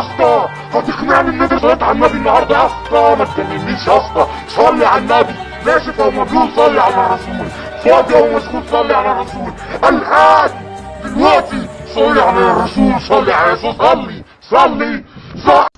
اسطى هتقنعني ان انت صليت على النبي النهارده يا اسطى. ما تكلمنيش يا اسطى. صلي على النبي. ناشف أو مبلول. صلي على الرسول. فاضي أو مسكوت صلي على الرسول. الآن دلوقتي صلي على الرسول. صلي على يسوع صلي. صلي. صلي.